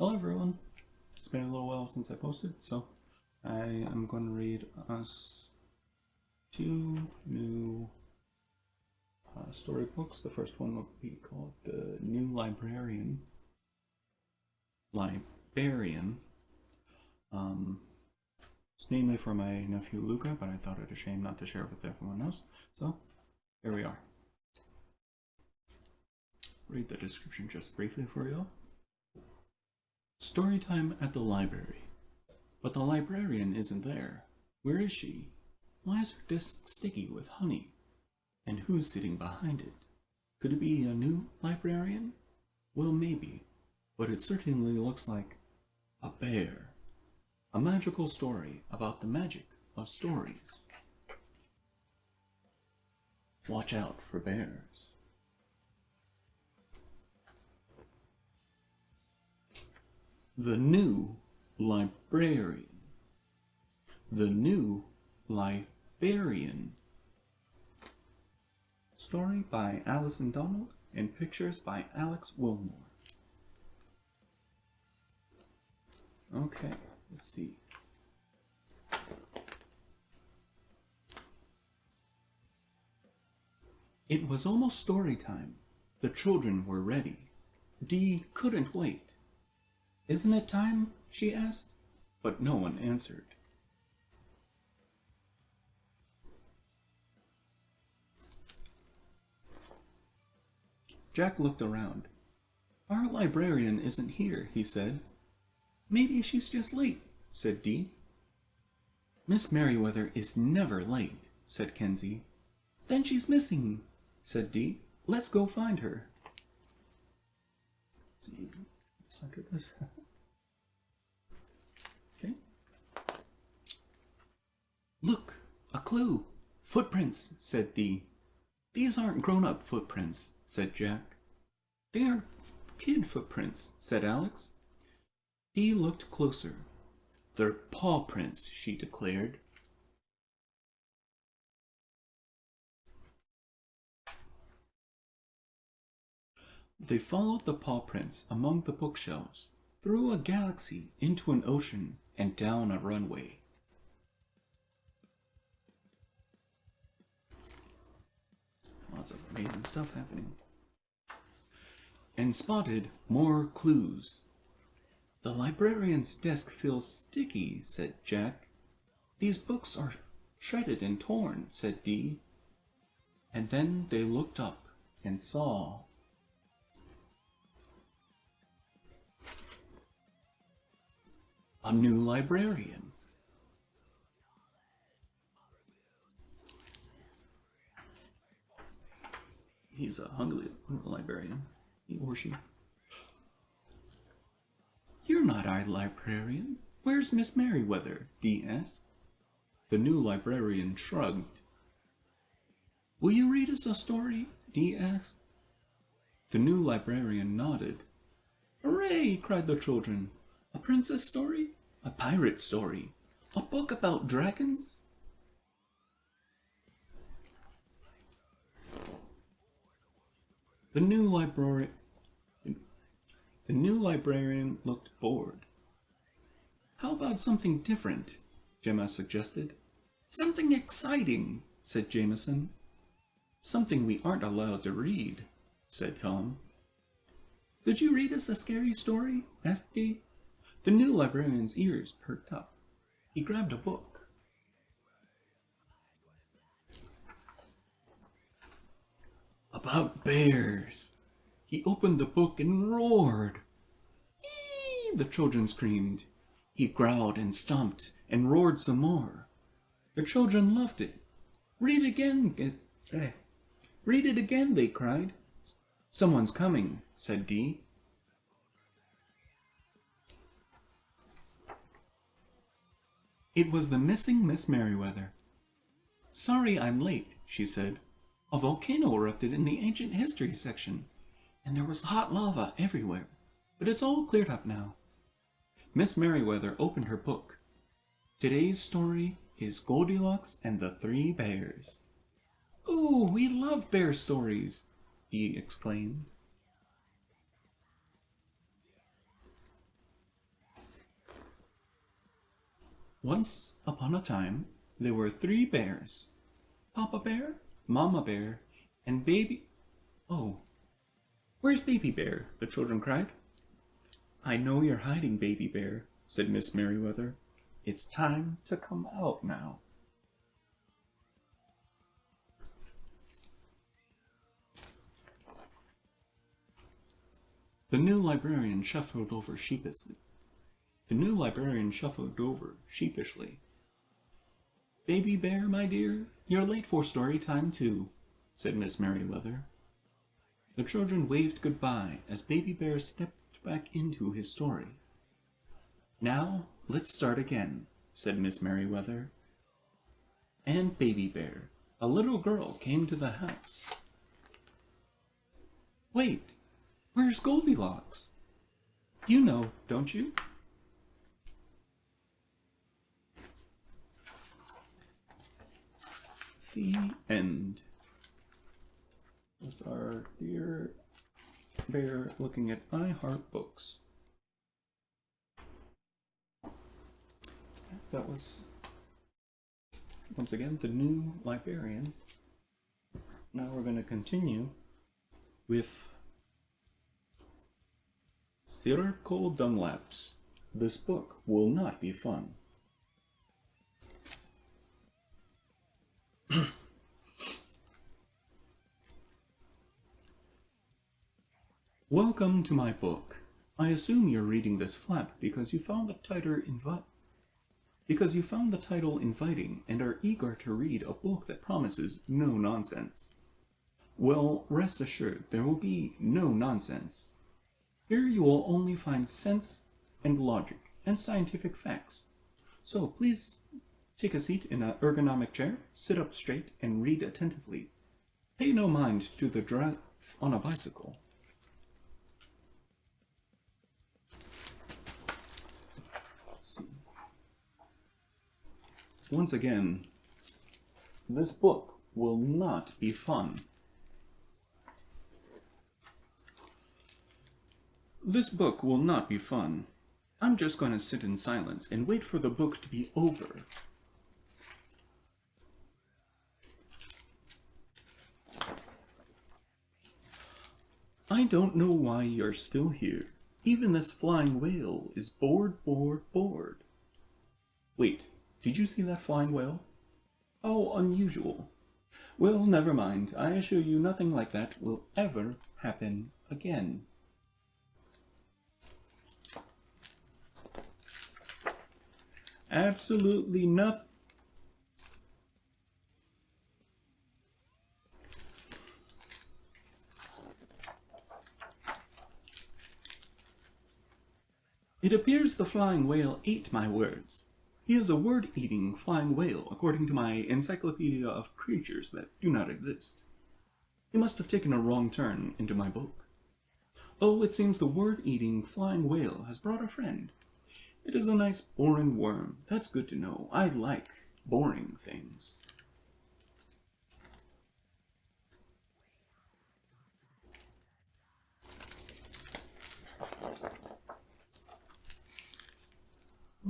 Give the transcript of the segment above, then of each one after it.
Hello everyone. It's been a little while since I posted, so I am going to read us two new uh, storybooks. The first one will be called The New Librarian. Librarian. Um, it's namely for my nephew Luca, but I thought it a shame not to share it with everyone else. So, here we are. Read the description just briefly for you. Story time at the library. But the librarian isn't there. Where is she? Why is her desk sticky with honey? And who's sitting behind it? Could it be a new librarian? Well, maybe, but it certainly looks like a bear. A magical story about the magic of stories. Watch out for bears. The New Librarian. The New Librarian. Story by Alison Donald and pictures by Alex Willmore. Okay, let's see. It was almost story time. The children were ready. Dee couldn't wait. Isn't it time? she asked, but no one answered. Jack looked around. Our librarian isn't here, he said. Maybe she's just late, said Dee. Miss Merriweather is never late, said Kenzie. Then she's missing, said Dee. Let's go find her. Let's see, this. Look, a clue. Footprints, said Dee. These aren't grown-up footprints, said Jack. They are kid footprints, said Alex. Dee looked closer. They're paw prints, she declared. They followed the paw prints among the bookshelves, through a galaxy, into an ocean, and down a runway. Lots of amazing stuff happening. And spotted more clues. The librarian's desk feels sticky, said Jack. These books are shredded and torn, said Dee. And then they looked up and saw a new librarian. He's a hungry librarian, he or she. You're not our librarian. Where's Miss Merriweather? Dee asked. The new librarian shrugged. Will you read us a story? Dee asked. The new librarian nodded. Hooray! cried the children. A princess story? A pirate story? A book about dragons? The new librarian the new librarian looked bored. How about something different? Gemma suggested. Something exciting, said Jameson. Something we aren't allowed to read, said Tom. Could you read us a scary story? asked Dee. The new librarian's ears perked up. He grabbed a book. About bears. He opened the book and roared. Eee! The children screamed. He growled and stomped and roared some more. The children loved it. Read again. Eh. Read it again, they cried. Someone's coming, said Dee. It was the missing Miss Merriweather. Sorry I'm late, she said a volcano erupted in the ancient history section, and there was hot lava everywhere, but it's all cleared up now. Miss Merriweather opened her book. Today's story is Goldilocks and the Three Bears. Ooh, we love bear stories, he exclaimed. Once upon a time, there were three bears. Papa Bear, Mama Bear, and Baby... Oh, where's Baby Bear? the children cried. I know you're hiding, Baby Bear, said Miss Merriweather. It's time to come out now. The new librarian shuffled over sheepishly. The new librarian shuffled over sheepishly. Baby Bear, my dear, you're late for story time too, said Miss Merriweather. The children waved goodbye as Baby Bear stepped back into his story. Now, let's start again, said Miss Merriweather. And Baby Bear, a little girl, came to the house. Wait, where's Goldilocks? You know, don't you? The end. With our dear bear looking at I Heart Books. That was, once again, the new librarian. Now we're going to continue with Cirocco Dunlap's. This book will not be fun. Welcome to my book. I assume you're reading this flap because you found the title because you found the title inviting and are eager to read a book that promises no nonsense. Well, rest assured, there will be no nonsense. Here you will only find sense and logic and scientific facts. So please take a seat in an ergonomic chair, sit up straight, and read attentively. Pay no mind to the drive on a bicycle. Once again, this book will not be fun. This book will not be fun. I'm just going to sit in silence and wait for the book to be over. I don't know why you're still here. Even this flying whale is bored, bored, bored. Wait, did you see that flying whale? Oh, unusual. Well, never mind. I assure you nothing like that will ever happen again. Absolutely nothing. It appears the flying whale ate my words. He is a word-eating flying whale, according to my Encyclopedia of Creatures That Do Not Exist. He must have taken a wrong turn into my book. Oh, it seems the word-eating flying whale has brought a friend. It is a nice boring worm. That's good to know. I like boring things.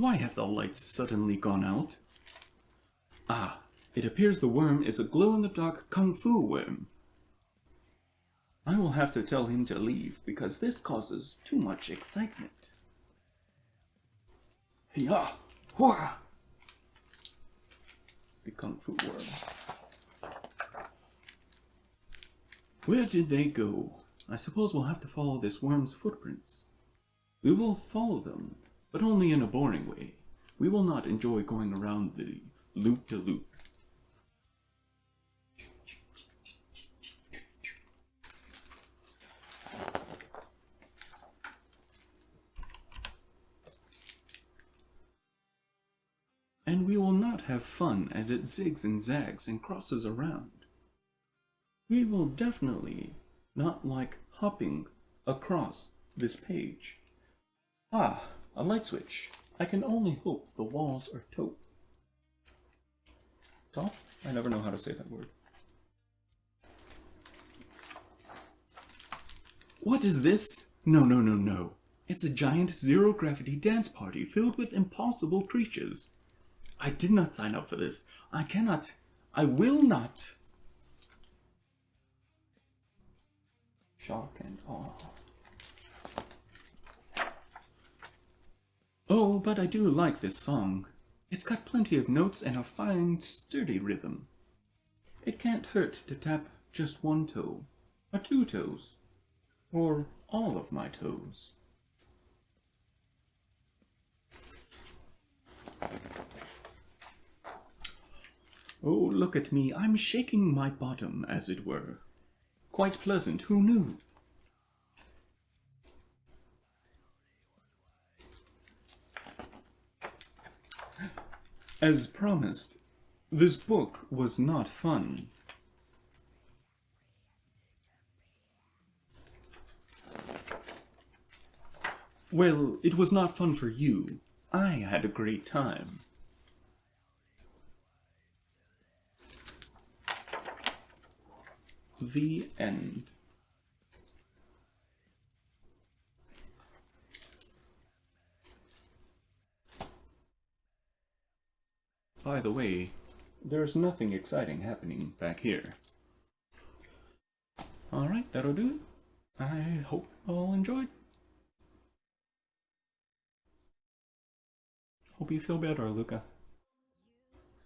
Why have the lights suddenly gone out? Ah, it appears the worm is a glow-in-the-dark kung fu worm. I will have to tell him to leave because this causes too much excitement. Yeah, hurrah! The kung fu worm. Where did they go? I suppose we'll have to follow this worm's footprints. We will follow them but only in a boring way. We will not enjoy going around the loop-de-loop. And we will not have fun as it zigs and zags and crosses around. We will definitely not like hopping across this page. Ah, a light switch. I can only hope the walls are taupe. Top? I never know how to say that word. What is this? No, no, no, no. It's a giant zero-gravity dance party filled with impossible creatures. I did not sign up for this. I cannot. I will not. Shock and awe. Oh, but I do like this song. It's got plenty of notes and a fine, sturdy rhythm. It can't hurt to tap just one toe, or two toes, or all of my toes. Oh, look at me, I'm shaking my bottom, as it were. Quite pleasant, who knew? As promised, this book was not fun. Well, it was not fun for you. I had a great time. The end. By the way, there's nothing exciting happening back here. Alright, that'll do it. I hope you all enjoyed. Hope you feel better, Luca.